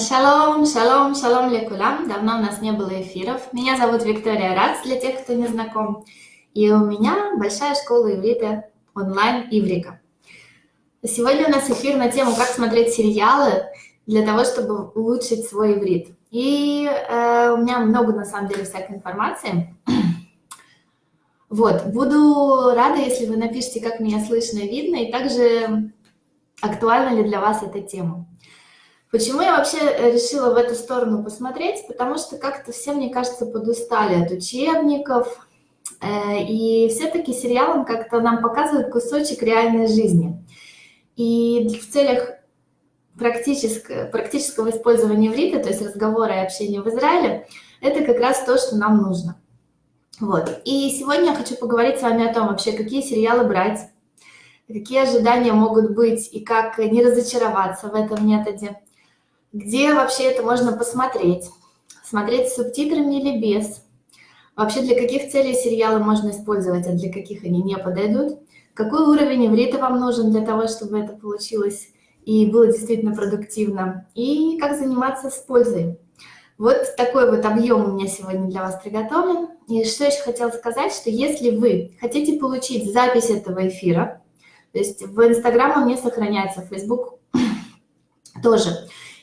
Шалом, шалом, шалом лекулям. Давно у нас не было эфиров. Меня зовут Виктория Рац, для тех, кто не знаком. И у меня большая школа иврита онлайн Иврика. Сегодня у нас эфир на тему, как смотреть сериалы для того, чтобы улучшить свой иврит. И э, у меня много, на самом деле, всякой информации. Вот, буду рада, если вы напишите, как меня слышно и видно, и также актуальна ли для вас эта тема. Почему я вообще э, решила в эту сторону посмотреть? Потому что как-то все, мне кажется, подустали от учебников, э, и все-таки сериалом как-то нам показывают кусочек реальной жизни. И в целях практического, практического использования иврита, то есть разговора и общения в Израиле, это как раз то, что нам нужно. Вот. И сегодня я хочу поговорить с вами о том вообще, какие сериалы брать, какие ожидания могут быть и как не разочароваться в этом методе, где вообще это можно посмотреть, смотреть с субтитрами или без, вообще для каких целей сериалы можно использовать, а для каких они не подойдут, какой уровень иврита вам нужен для того, чтобы это получилось и было действительно продуктивно, и как заниматься с пользой. Вот такой вот объем у меня сегодня для вас приготовлен. И что еще хотела сказать, что если вы хотите получить запись этого эфира, то есть в Инстаграм он не сохраняется, в Фейсбук тоже.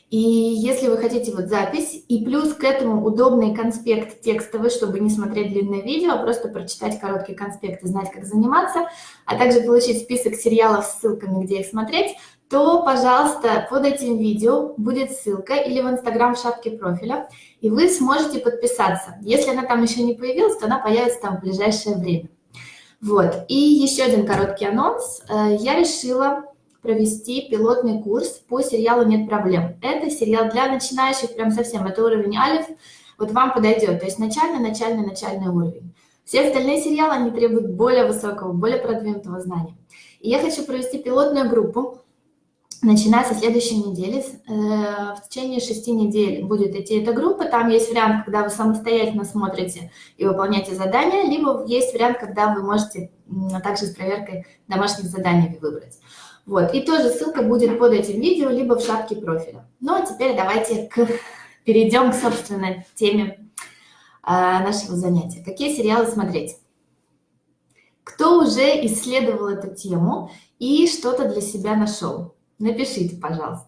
И если вы хотите вот запись, и плюс к этому удобный конспект текстовый, чтобы не смотреть длинное видео, а просто прочитать короткий конспект и знать, как заниматься, а также получить список сериалов с ссылками, где их смотреть, то, пожалуйста, под этим видео будет ссылка или в Инстаграм в шапке профиля, и вы сможете подписаться. Если она там еще не появилась, то она появится там в ближайшее время. Вот, и еще один короткий анонс. Э, я решила провести пилотный курс по сериалу «Нет проблем». Это сериал для начинающих, прям совсем, это уровень алиф, вот вам подойдет, то есть начальный, начальный, начальный уровень. Все остальные сериалы, они требуют более высокого, более продвинутого знания. И я хочу провести пилотную группу, начиная со следующей недели, э, в течение шести недель будет идти эта группа. Там есть вариант, когда вы самостоятельно смотрите и выполняете задания, либо есть вариант, когда вы можете также с проверкой домашних заданий выбрать. Вот, и тоже ссылка будет под этим видео, либо в шапке профиля. Ну, а теперь давайте к... перейдем к собственной теме э, нашего занятия. Какие сериалы смотреть? Кто уже исследовал эту тему и что-то для себя нашел? Напишите, пожалуйста.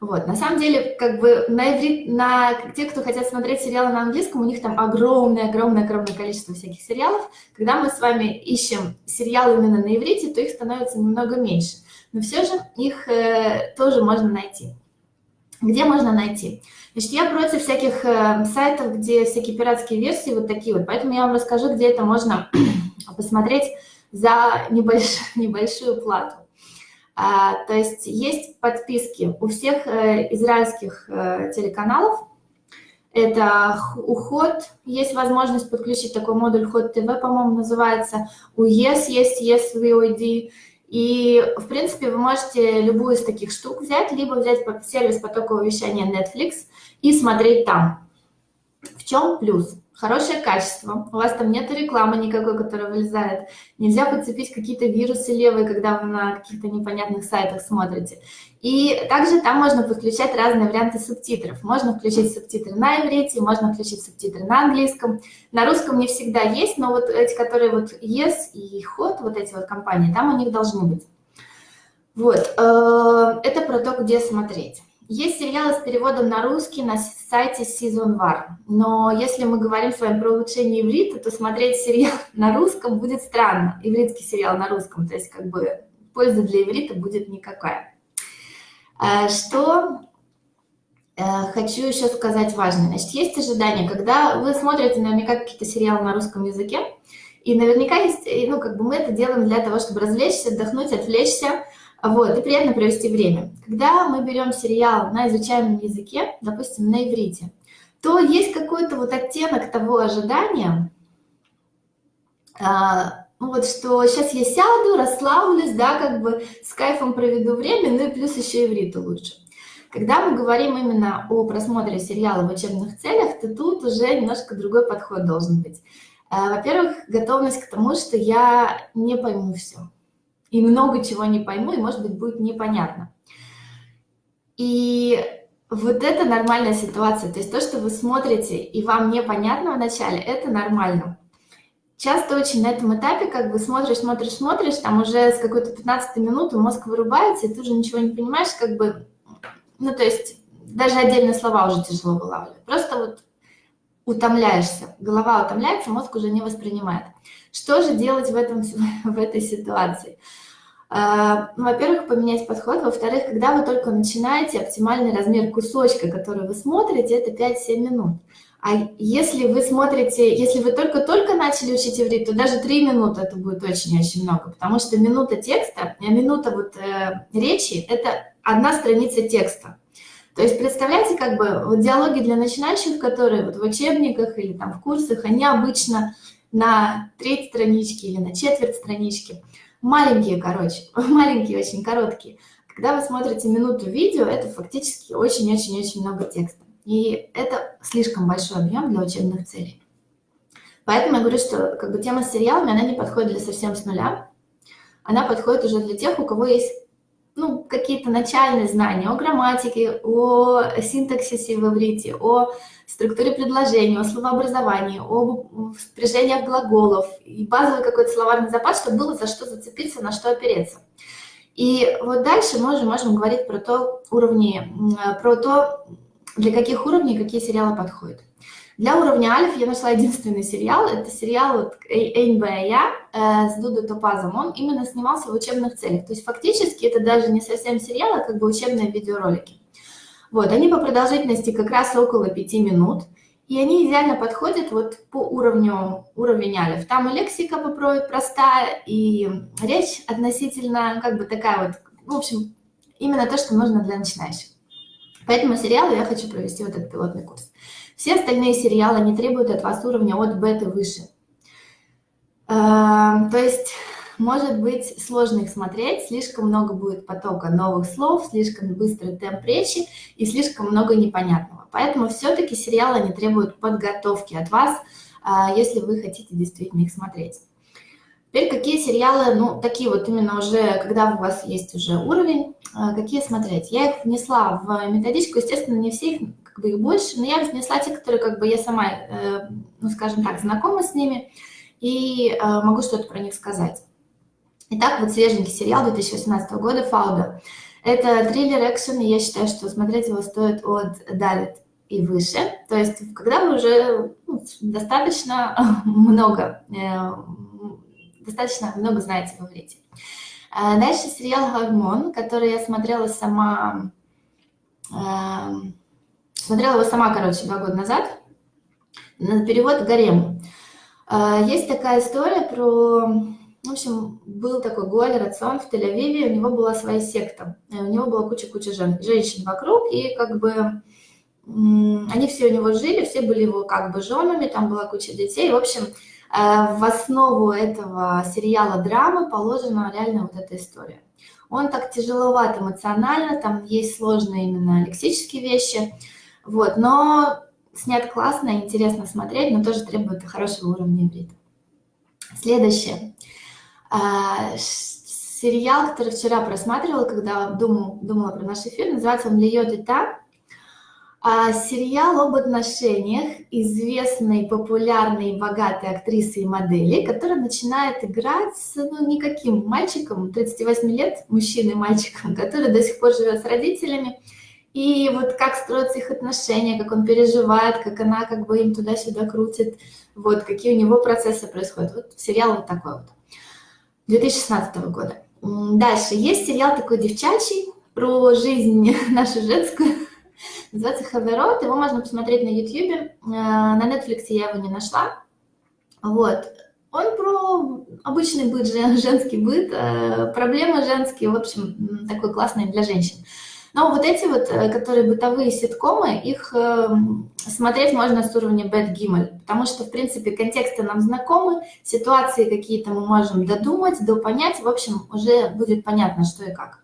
Вот, на самом деле, как бы на иврит, на те, кто хотят смотреть сериалы на английском, у них там огромное-огромное-огромное количество всяких сериалов. Когда мы с вами ищем сериалы именно на иврите, то их становится немного меньше. Но все же их э, тоже можно найти. Где можно найти? Значит, я против всяких э, сайтов, где всякие пиратские версии вот такие вот, поэтому я вам расскажу, где это можно посмотреть за небольш... небольшую плату. А, то есть есть подписки у всех э, израильских э, телеканалов. Это уход, есть возможность подключить такой модуль Ход ТВ, по-моему, называется. У ЕС есть ЕС VOD. И, в принципе, вы можете любую из таких штук взять, либо взять сервис потокового вещания Netflix и смотреть там. В чем плюс? хорошее качество, у вас там нет рекламы никакой, которая вылезает, нельзя подцепить какие-то вирусы левые, когда вы на каких-то непонятных сайтах смотрите. И также там можно подключать разные варианты субтитров. Можно включить субтитры на иврите, можно включить субтитры на английском. На русском не всегда есть, но вот эти, которые вот Yes и Hot, вот эти вот компании, там у них должны быть. Вот, э, это про то, где смотреть. Есть сериалы с переводом на русский на сайте Season War, но если мы говорим с вами про улучшение иврита, то смотреть сериал на русском будет странно, ивритский сериал на русском, то есть как бы пользы для иврита будет никакая. А, что э, хочу еще сказать важное. Значит, есть ожидания, когда вы смотрите наверняка какие-то сериалы на русском языке, и наверняка есть, ну, как бы мы это делаем для того, чтобы развлечься, отдохнуть, отвлечься, вот, и приятно провести время. Когда мы берем сериал на изучаемом языке, допустим, на иврите, то есть какой-то вот оттенок того ожидания, а, вот что сейчас я сяду, расслаблюсь, да, как бы с кайфом проведу время, ну и плюс еще ивриту лучше. Когда мы говорим именно о просмотре сериала в учебных целях, то тут уже немножко другой подход должен быть. А, во-первых, готовность к тому, что я не пойму все и много чего не пойму, и, может быть, будет непонятно. И вот это нормальная ситуация. То есть то, что вы смотрите, и вам непонятно вначале, это нормально. Часто очень на этом этапе, как бы смотришь, смотришь, смотришь, там уже с какой-то 15 минуты мозг вырубается, и ты уже ничего не понимаешь, как бы, ну, то есть даже отдельные слова уже тяжело вылавливать. Просто вот утомляешься, голова утомляется, мозг уже не воспринимает. Что же делать в, этом, в этой ситуации? А, ну, во-первых, поменять подход. Во-вторых, когда вы только начинаете, оптимальный размер кусочка, который вы смотрите, это 5-7 минут. А если вы смотрите, если вы только-только начали учить иврит, то даже 3 минуты это будет очень-очень много, потому что минута текста, а минута вот, э, речи – это одна страница текста. То есть представляете, как бы вот диалоги для начинающих, которые вот в учебниках или там в курсах, они обычно на треть странички или на четверть странички. Маленькие, короче, маленькие, очень короткие. Когда вы смотрите минуту видео, это фактически очень-очень-очень много текста. И это слишком большой объем для учебных целей. Поэтому я говорю, что как бы тема с сериалами, она не подходит для совсем с нуля. Она подходит уже для тех, у кого есть ну, какие-то начальные знания о грамматике, о синтаксисе в иврите, о структуре предложений, о словообразовании, о спряжениях глаголов и базовый какой-то словарный запас, чтобы было за что зацепиться, на что опереться. И вот дальше мы уже можем говорить про то уровни, про то, для каких уровней какие сериалы подходят. Для уровня Альф я нашла единственный сериал. Это сериал вот «Эйнбэя» э, с Дудо Топазом. Он именно снимался в учебных целях. То есть фактически это даже не совсем сериал, а как бы учебные видеоролики. Вот, они по продолжительности как раз около 5 минут. И они идеально подходят вот по уровню, уровень Альф. Там и лексика простая, и речь относительно как бы такая вот, в общем, именно то, что нужно для начинающих. Поэтому сериалу я хочу провести вот этот пилотный курс. Все остальные сериалы не требуют от вас уровня от беты выше. Эм, то есть, может быть, сложно их смотреть, слишком много будет потока новых слов, слишком быстрый темп речи и слишком много непонятного. Поэтому все-таки сериалы не требуют подготовки от вас, а, если вы хотите действительно их смотреть. Теперь какие сериалы, ну, такие вот именно уже, когда у вас есть уже уровень, а, какие смотреть. Я их внесла в методичку, естественно, не все их как бы их больше, но я внесла те, которые как бы я сама, э, ну, скажем так, знакома с ними и э, могу что-то про них сказать. Итак, вот свеженький сериал 2018 года «Фауда». Это триллер экшен, и я считаю, что смотреть его стоит от Далит и выше. То есть, когда вы уже ну, достаточно много, э, достаточно много знаете в иврите. Дальше сериал «Гормон», который я смотрела сама Смотрела его сама, короче, два года назад. На перевод «Гарем». А, есть такая история про... В общем, был такой Гуаль Рацион в Тель-Авиве, у него была своя секта. У него была куча-куча жен, женщин вокруг, и как бы они все у него жили, все были его как бы женами, там была куча детей. В общем, в основу этого сериала драмы положена реально вот эта история. Он так тяжеловат эмоционально, там есть сложные именно лексические вещи – вот, но снят классно, интересно смотреть, но тоже требует хорошего уровня иврита. Следующее. А, сериал, который вчера просматривала, когда думал, думала про наш эфир, называется он «Льет и та». А, сериал об отношениях известной, популярной, богатой актрисы и модели, которая начинает играть с ну, никаким мальчиком, 38 лет, мужчиной мальчиком, который до сих пор живет с родителями, и вот как строятся их отношения, как он переживает, как она как бы им туда-сюда крутит, вот, какие у него процессы происходят. Вот сериал вот такой вот, 2016 года. Дальше, есть сериал такой девчачий про жизнь нашу женскую, называется «Хаверот», его можно посмотреть на YouTube, э, на Netflix я его не нашла, вот. Он про обычный быт, женский быт, э, проблемы женские, в общем, такой классный для женщин. Но вот эти вот, э, которые бытовые ситкомы, их смотреть можно с уровня Bad Gimel, потому что, в принципе, контексты нам знакомы, ситуации какие-то мы можем додумать, допонять, в общем, уже будет понятно, что и как.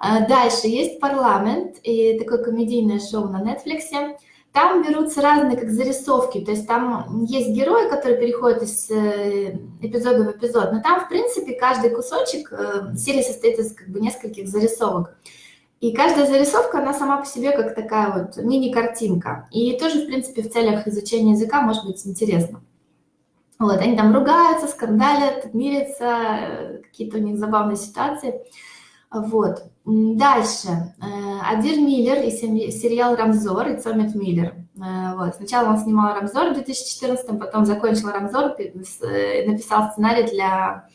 А дальше есть парламент, и такое комедийное шоу на Netflix. Там берутся разные как зарисовки, то есть там есть герои, которые переходят из э, эпизода в эпизод, но там, в принципе, каждый кусочек серии состоит из как бы нескольких зарисовок. И каждая зарисовка, она сама по себе как такая вот мини-картинка. И тоже, в принципе, в целях изучения языка может быть интересно. Вот, они там ругаются, скандалят, мирятся, какие-то у них забавные ситуации. Вот. Дальше. Э, Адир Миллер и сериал «Рамзор» и Цомит Миллер. Э, вот. Сначала он снимал «Рамзор» в 2014, потом закончил «Рамзор», э, написал сценарий для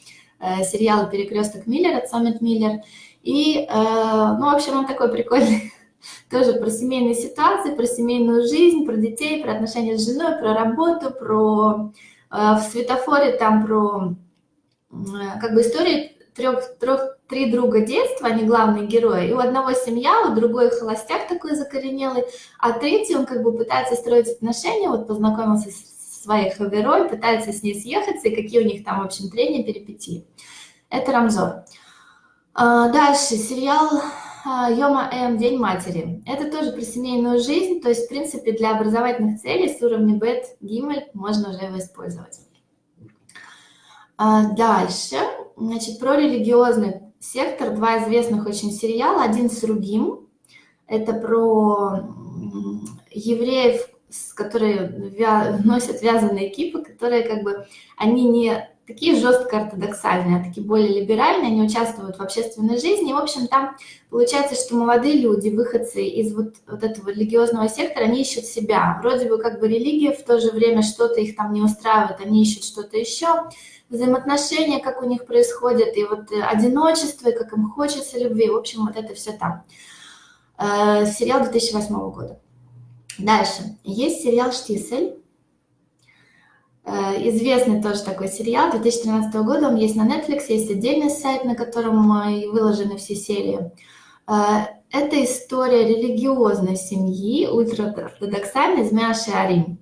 сериала «Перекресток Миллера», Цомит Миллер. И, ну, в общем, он такой прикольный, тоже про семейные ситуации, про семейную жизнь, про детей, про отношения с женой, про работу, про в светофоре там про как бы истории трех, трех, три друга детства, они главные герои, и у одного семья, у другой холостяк такой закоренелый, а третий, он как бы пытается строить отношения, вот познакомился с своей хаверой, пытается с ней съехаться, и какие у них там, в общем, трения, перипетии. Это Рамзор. А, дальше, сериал а, Йома М. День матери. Это тоже про семейную жизнь, то есть, в принципе, для образовательных целей с уровня Бет Гиммель можно уже его использовать. А, дальше, значит, про религиозный сектор, два известных очень сериала. Один с Ругим, это про евреев, которые носят вязаные кипы, которые как бы, они не такие жестко ортодоксальные, а такие более либеральные, они участвуют в общественной жизни. И, в общем, там получается, что молодые люди, выходцы из вот, вот этого религиозного сектора, они ищут себя. Вроде бы как бы религия, в то же время что-то их там не устраивает, они ищут что-то еще взаимоотношения, как у них происходят, и вот э, одиночество, и как им хочется любви. В общем, вот это все там. Э, сериал 2008 года. Дальше. Есть сериал «Штисель». Э, известный тоже такой сериал 2013 года. Он есть на Netflix, есть отдельный сайт, на котором выложены все серии. Это история религиозной семьи, ультраортодоксальной из Мяши Арим.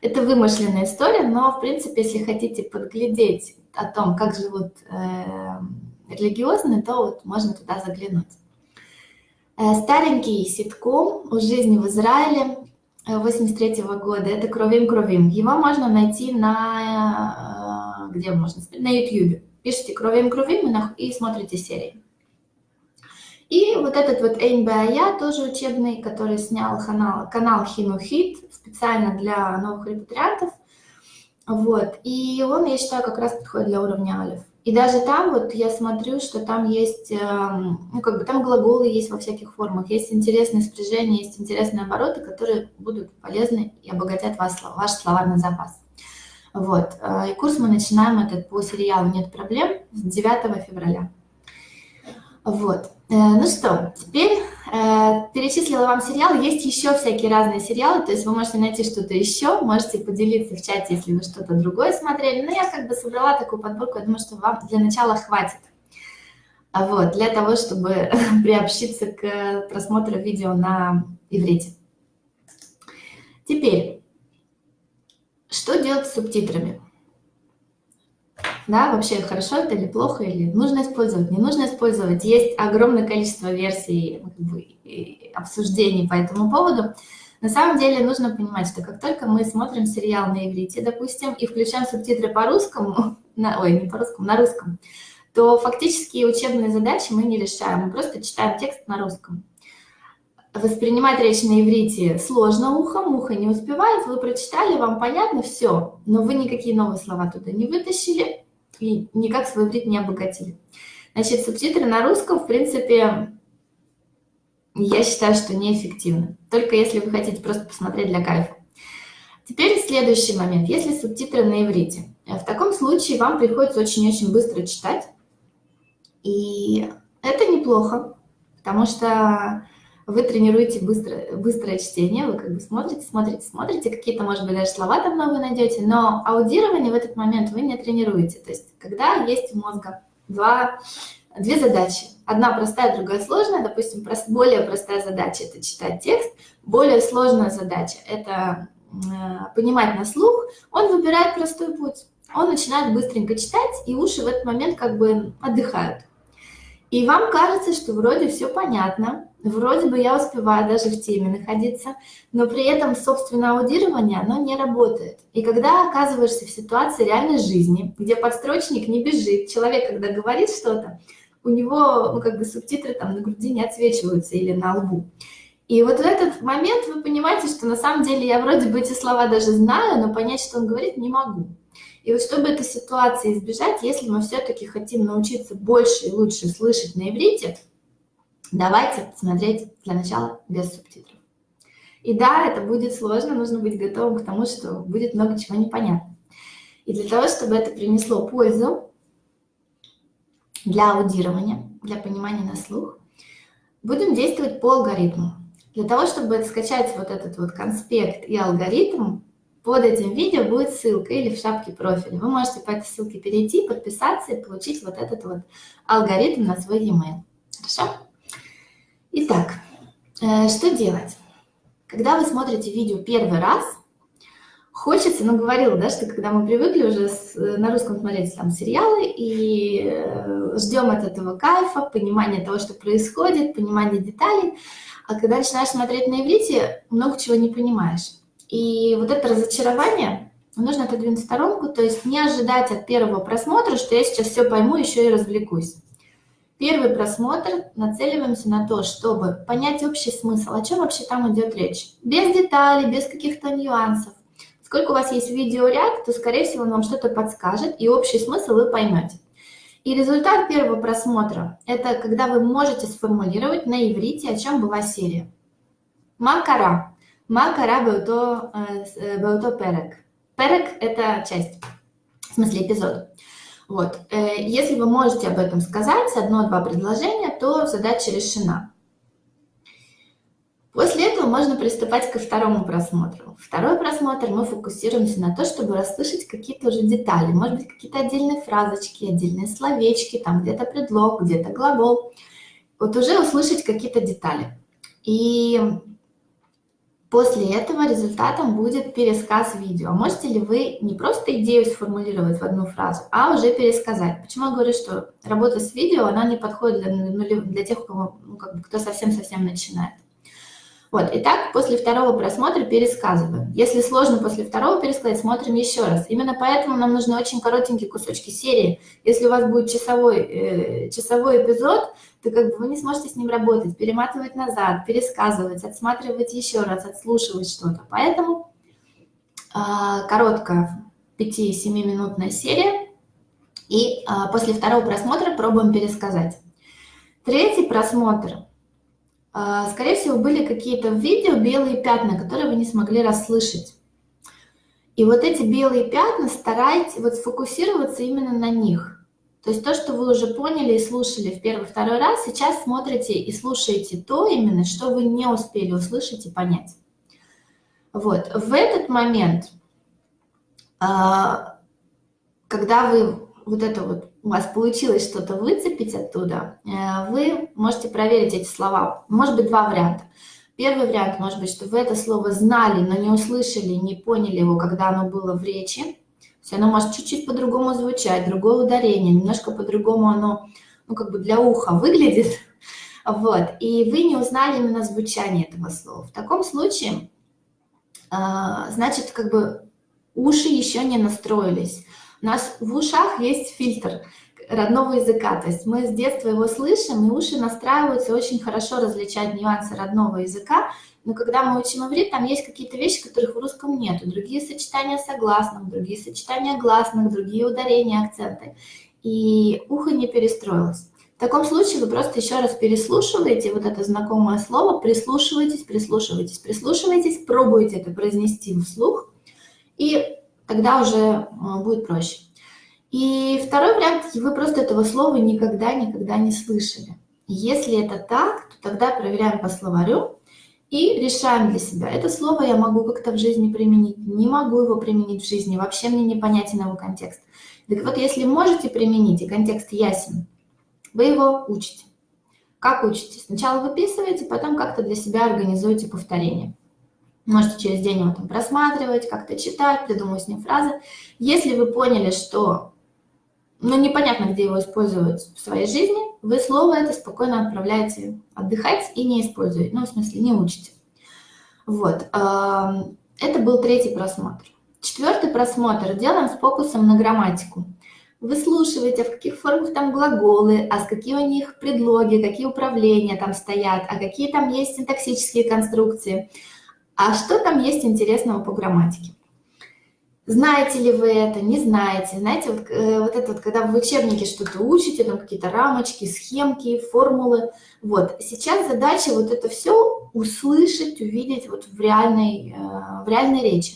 Это вымышленная история, но, в принципе, если хотите подглядеть о том, как живут э, религиозные, то вот можно туда заглянуть. Э, старенький ситком «У жизни в Израиле» 83 -го года, это «Кровим Кровим». Его можно найти на... Э, где можно? На YouTube. Пишите «Кровим Кровим» и смотрите серии. И вот этот вот Эйнбая, тоже учебный, который снял канал, канал Хинухит специально для новых репатриантов. Вот. И он, я считаю, как раз подходит для уровня алиф. И даже там вот я смотрю, что там есть, эм, ну как бы там глаголы есть во всяких формах, есть интересные спряжения, есть интересные обороты, которые будут полезны и обогатят вас, ваш словарный запас. Вот. Э, и курс мы начинаем этот по сериалу «Нет проблем» с 9 февраля. Вот. Э, ну что, теперь э, перечислила вам сериал. Есть еще всякие разные сериалы, то есть вы можете найти что-то еще, можете поделиться в чате, если вы что-то другое смотрели. Но я как бы собрала такую подборку, я думаю, что вам для начала хватит. Вот, для того, чтобы приобщиться к просмотру видео на иврите. Теперь, что делать с субтитрами? Да, вообще хорошо это или плохо, или нужно использовать, не нужно использовать. Есть огромное количество версий обсуждений по этому поводу. На самом деле нужно понимать, что как только мы смотрим сериал на иврите, допустим, и включаем субтитры по-русскому, на, ой, не по-русскому, на русском, то фактически учебные задачи мы не решаем, мы просто читаем текст на русском. Воспринимать речь на иврите сложно ухом, ухо не успевает, вы прочитали, вам понятно, все, но вы никакие новые слова туда не вытащили, и никак свой иврит не обогатили. Значит, субтитры на русском, в принципе, я считаю, что неэффективны. Только если вы хотите просто посмотреть для кайфа. Теперь следующий момент. Если субтитры на иврите, в таком случае вам приходится очень-очень быстро читать. И это неплохо, потому что вы тренируете быстро, быстрое чтение, вы как бы смотрите, смотрите, смотрите, какие-то, может быть, даже слова там новые найдете, но аудирование в этот момент вы не тренируете. То есть, когда есть у мозга два, две задачи, одна простая, другая сложная, допустим, прост, более простая задача – это читать текст, более сложная задача – это э, понимать на слух, он выбирает простой путь. Он начинает быстренько читать, и уши в этот момент как бы отдыхают. И вам кажется, что вроде все понятно, вроде бы я успеваю даже в теме находиться, но при этом собственное аудирование, оно не работает. И когда оказываешься в ситуации реальной жизни, где подстрочник не бежит, человек, когда говорит что-то, у него, ну, как бы субтитры там на груди не отсвечиваются или на лбу. И вот в этот момент вы понимаете, что на самом деле я вроде бы эти слова даже знаю, но понять, что он говорит, не могу. И вот чтобы этой ситуации избежать, если мы все-таки хотим научиться больше и лучше слышать на иврите, давайте смотреть для начала без субтитров. И да, это будет сложно, нужно быть готовым к тому, что будет много чего непонятно. И для того, чтобы это принесло пользу для аудирования, для понимания на слух, будем действовать по алгоритму. Для того, чтобы скачать вот этот вот конспект и алгоритм, под этим видео будет ссылка или в шапке профиля. Вы можете по этой ссылке перейти, подписаться и получить вот этот вот алгоритм на свой e-mail. Хорошо? Итак, э, что делать? Когда вы смотрите видео первый раз, хочется, ну, говорила, да, что когда мы привыкли уже с, на русском смотреть там сериалы и э, ждем от этого кайфа, понимания того, что происходит, понимания деталей, а когда начинаешь смотреть на иврите, много чего не понимаешь. И вот это разочарование нужно отодвинуть в сторонку, то есть не ожидать от первого просмотра, что я сейчас все пойму, еще и развлекусь. Первый просмотр нацеливаемся на то, чтобы понять общий смысл, о чем вообще там идет речь. Без деталей, без каких-то нюансов. Сколько у вас есть видеоряд, то, скорее всего, он вам что-то подскажет, и общий смысл вы поймете. И результат первого просмотра – это когда вы можете сформулировать на иврите, о чем была серия. Макара. Макара бауто, бауто перек. Перек – это часть, в смысле эпизод. Вот. Э, если вы можете об этом сказать, одно-два предложения, то задача решена. После этого можно приступать ко второму просмотру. Второй просмотр мы фокусируемся на то, чтобы расслышать какие-то уже детали, может быть, какие-то отдельные фразочки, отдельные словечки, там где-то предлог, где-то глагол. Вот уже услышать какие-то детали. И После этого результатом будет пересказ видео. Можете ли вы не просто идею сформулировать в одну фразу, а уже пересказать? Почему я говорю, что работа с видео, она не подходит для, для тех, кого, ну, как бы, кто совсем-совсем начинает. Вот, итак, после второго просмотра пересказываем. Если сложно после второго пересказать, смотрим еще раз. Именно поэтому нам нужны очень коротенькие кусочки серии. Если у вас будет часовой, э, часовой эпизод, то как бы вы не сможете с ним работать, перематывать назад, пересказывать, отсматривать еще раз, отслушивать что-то. Поэтому э, короткая 5-7-минутная серия. И э, после второго просмотра пробуем пересказать. Третий просмотр – скорее всего, были какие-то в видео белые пятна, которые вы не смогли расслышать. И вот эти белые пятна старайтесь вот сфокусироваться именно на них. То есть то, что вы уже поняли и слушали в первый-второй раз, сейчас смотрите и слушаете то именно, что вы не успели услышать и понять. Вот, в этот момент, а, когда вы вот это вот у вас получилось что-то выцепить оттуда, э, вы можете проверить эти слова. Может быть, два варианта. Первый вариант может быть, что вы это слово знали, но не услышали, не поняли его, когда оно было в речи. То есть оно может чуть-чуть по-другому звучать, другое ударение, немножко по-другому оно, ну, как бы для уха выглядит. Вот. И вы не узнали именно звучание этого слова. В таком случае, э, значит, как бы уши еще не настроились. Нас в ушах есть фильтр родного языка, то есть мы с детства его слышим, и уши настраиваются очень хорошо различать нюансы родного языка, но когда мы учим иврит, там есть какие-то вещи, которых в русском нет, другие сочетания согласных, другие сочетания гласных, другие ударения, акценты, и ухо не перестроилось. В таком случае вы просто еще раз переслушиваете вот это знакомое слово, прислушиваетесь, прислушиваетесь, прислушиваетесь, пробуете это произнести вслух, и тогда уже э, будет проще. И второй вариант, вы просто этого слова никогда-никогда не слышали. Если это так, то тогда проверяем по словарю и решаем для себя, это слово я могу как-то в жизни применить, не могу его применить в жизни, вообще мне непонятен его контекст. Так вот, если можете применить, и контекст ясен, вы его учите. Как учите? Сначала выписываете, потом как-то для себя организуете повторение. Можете через день его там просматривать, как-то читать, придумывать с ним фразы. Если вы поняли, что ну, непонятно, где его использовать в своей жизни, вы слово это спокойно отправляете отдыхать и не используете, ну, в смысле, не учите. Вот, это был третий просмотр. Четвертый просмотр делаем с фокусом на грамматику. выслушиваете, в каких формах там глаголы, а с какие у них предлоги, какие управления там стоят, а какие там есть синтаксические конструкции, а что там есть интересного по грамматике. Знаете ли вы это, не знаете. Знаете, вот, э, вот это вот, когда вы в учебнике что-то учите, там какие-то рамочки, схемки, формулы. Вот, сейчас задача вот это все услышать, увидеть вот в реальной, э, в реальной речи.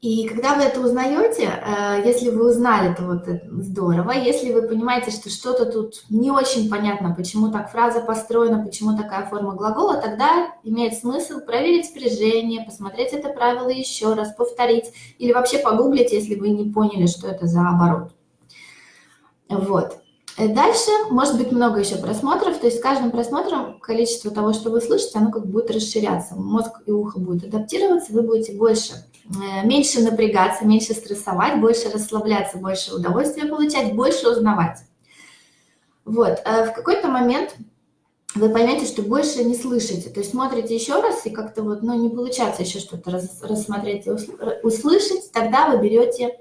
И когда вы это узнаете, э, если вы узнали, то вот здорово. Если вы понимаете, что что-то тут не очень понятно, почему так фраза построена, почему такая форма глагола, тогда имеет смысл проверить спряжение, посмотреть это правило еще раз, повторить или вообще погуглить, если вы не поняли, что это за оборот. Вот. Э, дальше может быть много еще просмотров, то есть с каждым просмотром количество того, что вы слышите, оно как будет расширяться. Мозг и ухо будут адаптироваться, вы будете больше, меньше напрягаться, меньше стрессовать, больше расслабляться, больше удовольствия получать, больше узнавать. Вот, э, в какой-то момент вы поймете, что больше не слышите, то есть смотрите еще раз, и как-то вот, ну, не получается еще что-то рассмотреть и услышать, тогда вы берете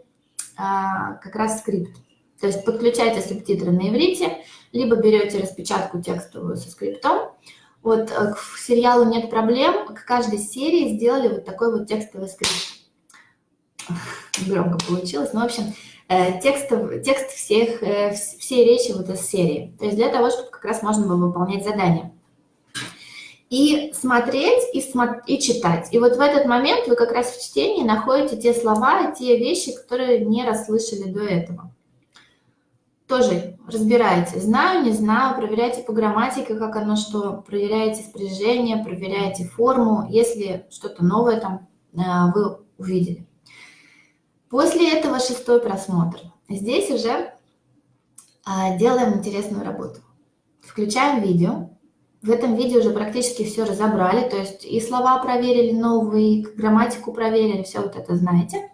а, как раз скрипт. То есть подключайте субтитры на иврите, либо берете распечатку текстовую со скриптом. Вот э, к сериалу «Нет проблем» к каждой серии сделали вот такой вот текстовый скрипт. Громко получилось. Ну, в общем, э, текст, текст всех, э, всей речи вот из серии. То есть для того, чтобы как раз можно было выполнять задания. И смотреть, и, смо и читать. И вот в этот момент вы как раз в чтении находите те слова, те вещи, которые не расслышали до этого тоже разбирайте. Знаю, не знаю, проверяйте по грамматике, как оно что, проверяйте спряжение, проверяйте форму, если что-то новое там э, вы увидели. После этого шестой просмотр. Здесь уже а, делаем интересную работу. Включаем видео. В этом видео уже практически все разобрали, то есть и слова проверили новые, грамматику проверили, все вот это знаете.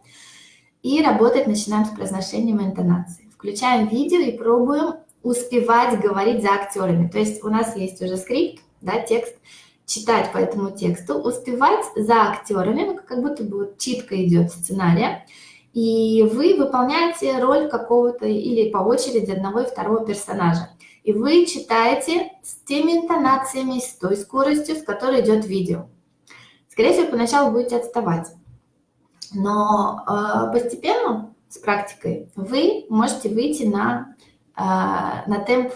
И работать начинаем с произношением и интонацией включаем видео и пробуем успевать говорить за актерами. То есть у нас есть уже скрипт, да, текст, читать по этому тексту, успевать за актерами, ну, как будто бы читка идет сценария, и вы выполняете роль какого-то или по очереди одного и второго персонажа. И вы читаете с теми интонациями, с той скоростью, с которой идет видео. Скорее всего, поначалу будете отставать. Но э, постепенно с практикой, вы можете выйти на, а, на темп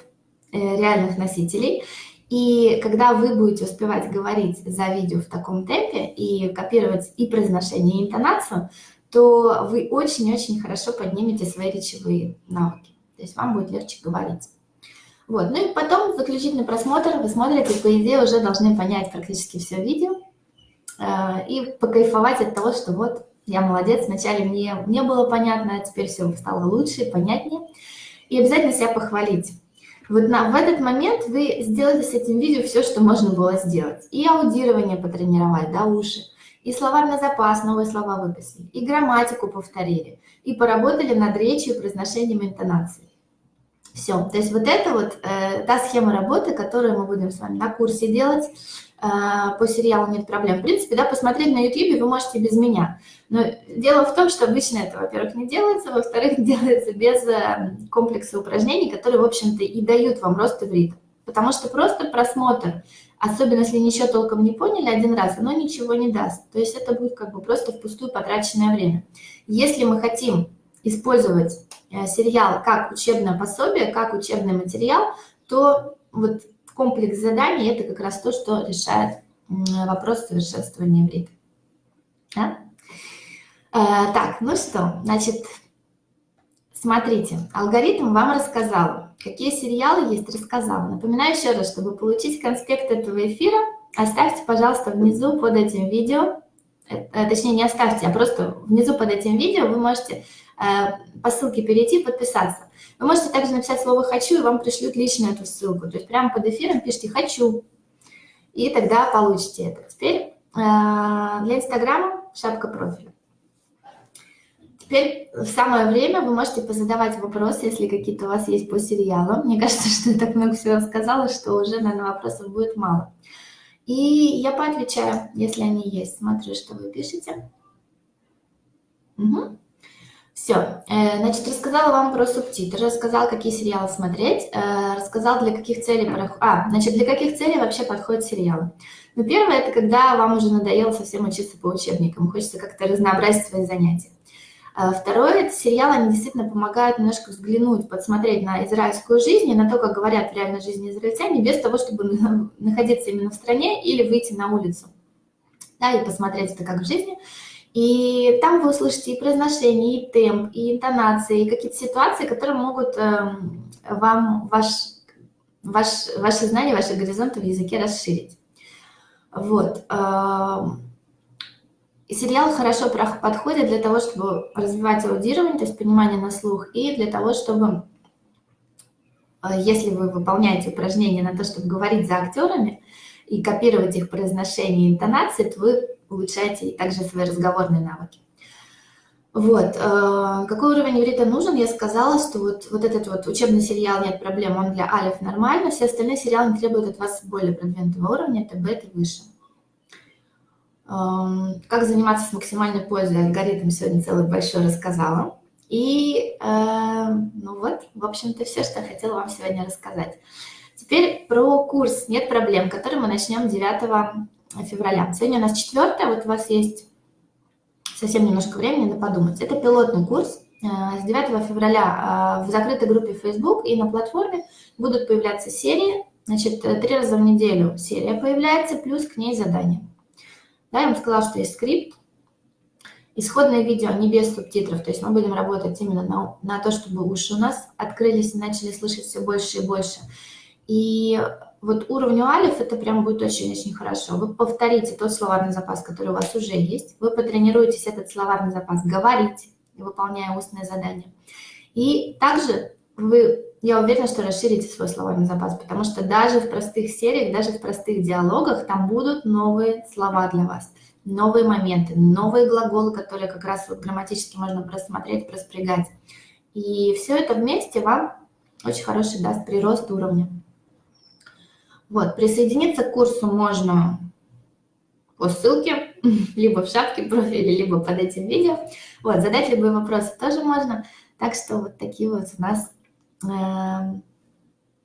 э, реальных носителей. И когда вы будете успевать говорить за видео в таком темпе и копировать и произношение, и интонацию, то вы очень-очень хорошо поднимете свои речевые навыки. То есть вам будет легче говорить. Вот. Ну и потом заключительный просмотр. Вы смотрите, по идее, уже должны понять практически все видео э, и покайфовать от того, что вот я молодец, вначале мне не было понятно, а теперь все стало лучше, понятнее. И обязательно себя похвалить. Вот на, в этот момент вы сделали с этим видео все, что можно было сделать. И аудирование потренировать, да, уши, и словарный запас, новые слова выписали, и грамматику повторили, и поработали над речью, произношением, интонацией. Все. То есть вот это вот э, та схема работы, которую мы будем с вами на курсе делать. Э, по сериалу нет проблем. В принципе, да, посмотреть на YouTube вы можете без меня. Но дело в том, что обычно это, во-первых, не делается, во-вторых, делается без э, комплекса упражнений, которые, в общем-то, и дают вам рост иврита. Потому что просто просмотр, особенно если ничего толком не поняли один раз, оно ничего не даст. То есть это будет как бы просто впустую потраченное время. Если мы хотим использовать э, сериал как учебное пособие, как учебный материал, то вот комплекс заданий – это как раз то, что решает вопрос совершенствования иврита. Да? Э, так, ну что, значит, смотрите, алгоритм вам рассказал, какие сериалы есть, рассказал. Напоминаю еще раз, чтобы получить конспект этого эфира, оставьте, пожалуйста, внизу под этим видео, э, точнее, не оставьте, а просто внизу под этим видео вы можете э, по ссылке перейти, подписаться. Вы можете также написать слово «хочу», и вам пришлют лично эту ссылку. То есть прямо под эфиром пишите «хочу», и тогда получите это. Теперь э, для Инстаграма шапка профиля. Теперь в самое время вы можете позадавать вопросы, если какие-то у вас есть по сериалам. Мне кажется, что я так много всего сказала, что уже, наверное, вопросов будет мало. И я поотвечаю, если они есть. Смотрю, что вы пишете. Угу. Все, э, значит, рассказала вам про субтитры, рассказала, какие сериалы смотреть, э, рассказала, для каких целей... А, значит, для каких целей вообще подходят сериалы. Ну, первое, это когда вам уже надоело совсем учиться по учебникам, хочется как-то разнообразить свои занятия. А второе, это сериалы, они действительно помогают немножко взглянуть, подсмотреть на израильскую жизнь и на то, как говорят в реальной жизни израильтяне, без того, чтобы находиться именно в стране или выйти на улицу. Да, и посмотреть это как в жизни. И там вы услышите и произношение, и темп, и интонации, и какие-то ситуации, которые могут э, вам ваш, ваш, ваши знания, ваши горизонты в языке расширить. Вот. Сериал хорошо подходит для того, чтобы развивать аудирование, то есть понимание на слух, и для того, чтобы, э, если вы выполняете упражнения на то, чтобы говорить за актерами и копировать их произношение и интонации, то вы улучшаете также свои разговорные навыки. Вот. Э, какой уровень иврита нужен? Я сказала, что вот, вот этот вот учебный сериал «Нет проблем», он для алиф нормально, все остальные сериалы требуют от вас более продвинутого уровня, это бета и выше. Эм, как заниматься с максимальной пользой, алгоритм сегодня целый большой рассказала. И, э, ну вот, в общем-то, все, что я хотела вам сегодня рассказать. Теперь про курс «Нет проблем», который мы начнем 9 февраля. Сегодня у нас 4, вот у вас есть совсем немножко времени на подумать. Это пилотный курс. Э, с 9 февраля э, в закрытой группе Facebook и на платформе будут появляться серии. Значит, э, три раза в неделю серия появляется, плюс к ней задание. Да, я вам сказала, что есть скрипт. Исходное видео не без субтитров, то есть мы будем работать именно на, на то, чтобы уши у нас открылись и начали слышать все больше и больше. И вот уровню алиф это прям будет очень-очень хорошо. Вы повторите тот словарный запас, который у вас уже есть. Вы потренируетесь этот словарный запас говорить, выполняя устные задания. И также вы, я уверена, что расширите свой словарный запас, потому что даже в простых сериях, даже в простых диалогах там будут новые слова для вас, новые моменты, новые глаголы, которые как раз вот грамматически можно просмотреть, проспрягать. И все это вместе вам очень хороший даст прирост уровня. Вот, присоединиться к курсу можно по ссылке, либо в шапке профиля, либо под этим видео. Вот, задать любые вопросы тоже можно. Так что вот такие вот у нас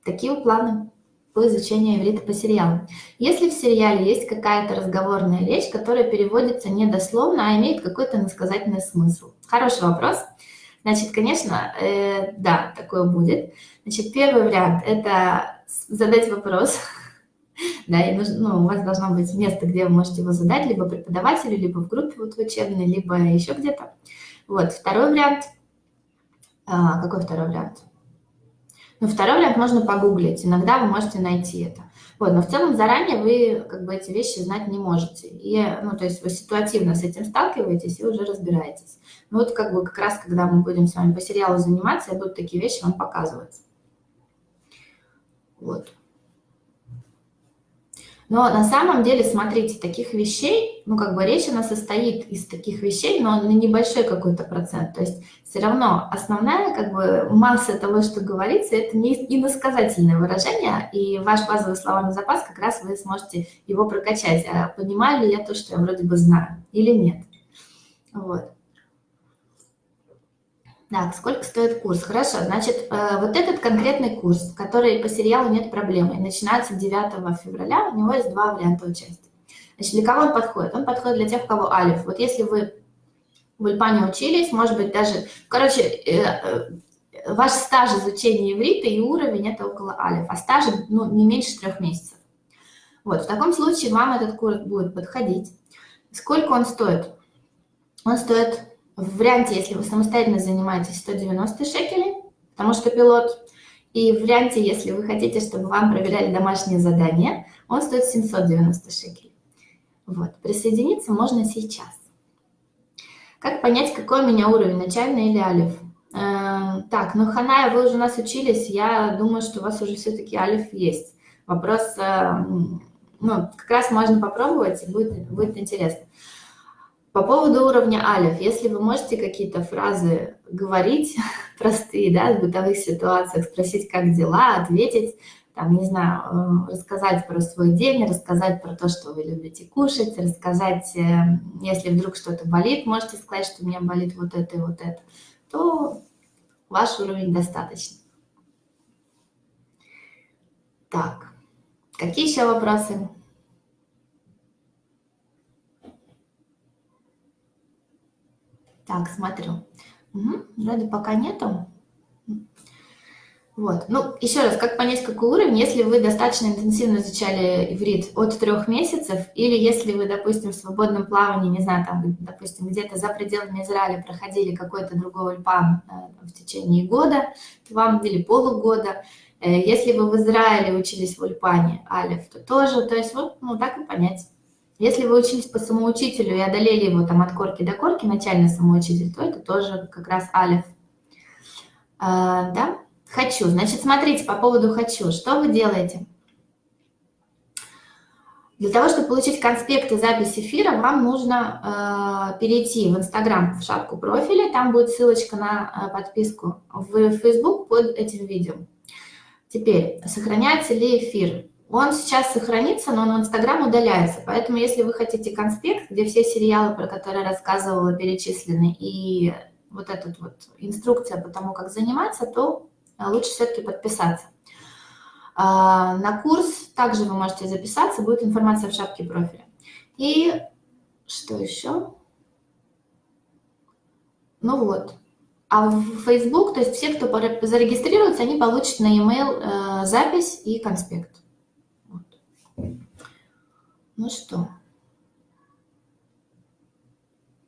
такие вот планы по изучению иврита по сериалам. Если в сериале есть какая-то разговорная речь, которая переводится не дословно, а имеет какой-то насказательный смысл? Хороший вопрос. Значит, конечно, э, да, такое будет. Значит, первый вариант – это задать вопрос, да, и нужно, ну, у вас должно быть место, где вы можете его задать, либо преподавателю, либо в группе вот в учебной, либо еще где-то. Вот, второй вариант. А, какой второй вариант? Ну, второй вариант можно погуглить, иногда вы можете найти это. Вот, но в целом заранее вы как бы эти вещи знать не можете. И, ну, то есть вы ситуативно с этим сталкиваетесь и уже разбираетесь. Ну, вот как бы как раз, когда мы будем с вами по сериалу заниматься, я буду такие вещи вам показывать. Вот. Но на самом деле, смотрите, таких вещей, ну, как бы речь, она состоит из таких вещей, но на небольшой какой-то процент. То есть все равно основная, как бы, масса того, что говорится, это не иносказательное выражение, и ваш базовый словарный запас, как раз вы сможете его прокачать. А понимаю ли я то, что я вроде бы знаю, или нет? Вот. Так, сколько стоит курс? Хорошо, значит, э, вот этот конкретный курс, который по сериалу «Нет проблемы», начинается 9 февраля, у него есть два варианта участия. Значит, для кого он подходит? Он подходит для тех, у кого алиф. Вот если вы в Ульпане учились, может быть, даже... Короче, э, э, ваш стаж изучения иврита и уровень – это около алиф, а стаж ну, не меньше трех месяцев. Вот, в таком случае вам этот курс будет подходить. Сколько он стоит? Он стоит в варианте, если вы самостоятельно занимаетесь, 190 шекелей, потому что пилот. И в варианте, если вы хотите, чтобы вам проверяли домашние задания, он стоит 790 шекелей. Вот, присоединиться можно сейчас. Как понять, какой у меня уровень, начальный или алиф? Э, так, ну, Ханая, вы уже у нас учились, я думаю, что у вас уже все-таки алиф есть. Вопрос, э, ну, как раз можно попробовать, и будет, будет интересно. По поводу уровня алиф, если вы можете какие-то фразы говорить простые, да, в бытовых ситуациях, спросить, как дела, ответить, там, не знаю, э, рассказать про свой день, рассказать про то, что вы любите кушать, рассказать, э, если вдруг что-то болит, можете сказать, что у меня болит вот это и вот это. то ваш уровень достаточно. Так, какие еще вопросы? Так, смотрю. Угу, вроде пока нету. Вот. Ну, еще раз, как понять, какой уровень, если вы достаточно интенсивно изучали иврит от трех месяцев, или если вы, допустим, в свободном плавании, не знаю, там, допустим, где-то за пределами Израиля проходили какой-то другой ульпан э, в течение года, вам, или полугода, э, если вы в Израиле учились в ульпане Алиф, то тоже, то есть вот, ну, так и понять. Если вы учились по самоучителю и одолели его там от корки до корки, начальный самоучитель, то это тоже как раз Алиф. А, да? Хочу. Значит, смотрите, по поводу хочу. Что вы делаете? Для того, чтобы получить конспект и запись эфира, вам нужно э, перейти в Инстаграм, в шапку профиля. Там будет ссылочка на э, подписку в Facebook под этим видео. Теперь, сохраняется ли эфир? Он сейчас сохранится, но он в Инстаграм удаляется. Поэтому, если вы хотите конспект, где все сериалы, про которые я рассказывала, перечислены, и вот эта вот инструкция по тому, как заниматься, то а лучше все-таки подписаться. А, на курс также вы можете записаться, будет информация в шапке профиля. И что еще? Ну вот. А в Facebook, то есть все, кто зарегистрируется, они получат на e-mail э, запись и конспект. Ну что?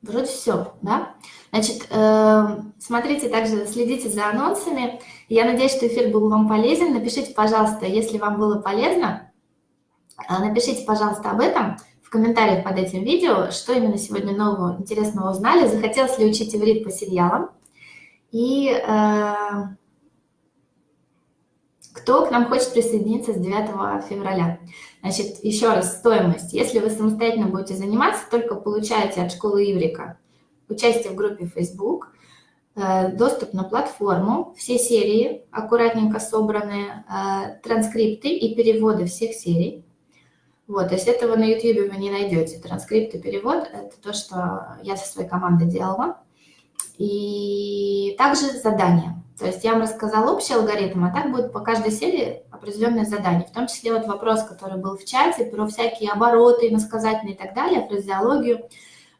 Вроде все, да? Значит, эм, смотрите также, следите за анонсами. Я надеюсь, что эфир был вам полезен. Напишите, пожалуйста, если вам было полезно, э, напишите, пожалуйста, об этом в комментариях под этим видео, что именно сегодня нового интересного узнали, захотелось ли учить иврит по сериалам, и э, кто к нам хочет присоединиться с 9 февраля. Значит, еще раз, стоимость. Если вы самостоятельно будете заниматься, только получаете от школы Иврика участие в группе Facebook, э, доступ на платформу, все серии аккуратненько собранные, э, транскрипты и переводы всех серий. Вот, то есть этого на YouTube вы не найдете. Транскрипт и перевод – это то, что я со своей командой делала. И также задания. То есть я вам рассказала общий алгоритм, а так будет по каждой серии определенное задание. В том числе вот вопрос, который был в чате, про всякие обороты, иносказательные и так далее, фразеологию.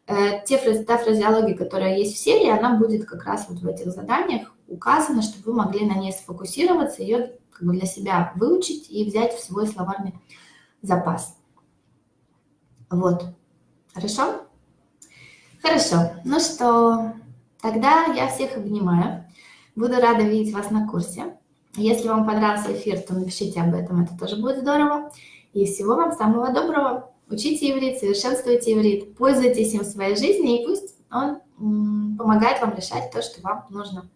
Э, те, та фразеология, которая есть в серии, она будет как раз вот в этих заданиях указана, чтобы вы могли на ней сфокусироваться, ее как бы для себя выучить и взять в свой словарный запас. Вот. Хорошо? Хорошо. Ну что, тогда я всех обнимаю. Буду рада видеть вас на курсе. Если вам понравился эфир, то напишите об этом, это тоже будет здорово. И всего вам самого доброго. Учите иврит, совершенствуйте иврит, пользуйтесь им в своей жизни, и пусть он помогает вам решать то, что вам нужно.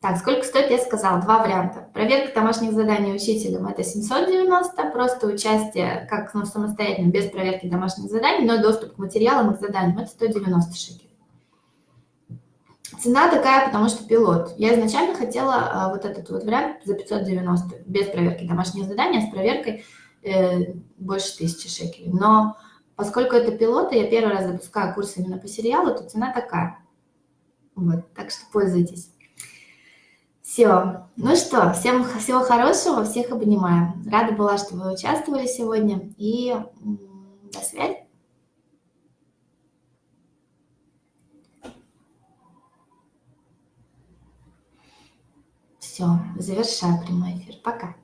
Так, сколько стоит, я сказала, два варианта. Проверка домашних заданий учителем – это 790, просто участие как ну, самостоятельно, без проверки домашних заданий, но доступ к материалам и к заданиям – это 190 шекелей. Цена такая, потому что пилот. Я изначально хотела а, вот этот вот вариант за 590, без проверки домашнего задания, с проверкой э, больше 1000 шекелей. Но поскольку это пилоты, я первый раз запускаю курс именно по сериалу, то цена такая. Вот, так что пользуйтесь. Все. Ну что, всем всего хорошего, всех обнимаю. Рада была, что вы участвовали сегодня. И до связи. Все, завершаю прямой эфир. Пока.